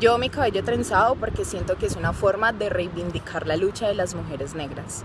Yo mi cabello trenzado porque siento que es una forma de reivindicar la lucha de las mujeres negras.